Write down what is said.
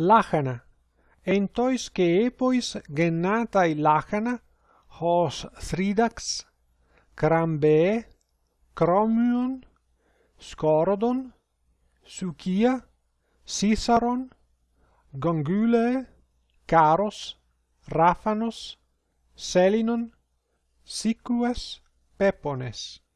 Λάχανα. Εν τοις και έποις γεννάται λάχανα, ως θρίδαξ, κραμπέ, κρόμιον, σκόροδον, σουκία, σίσαρον, γκογγύλε, κάρος, ράφανος, σέλινον, σίκουες, πέπονες.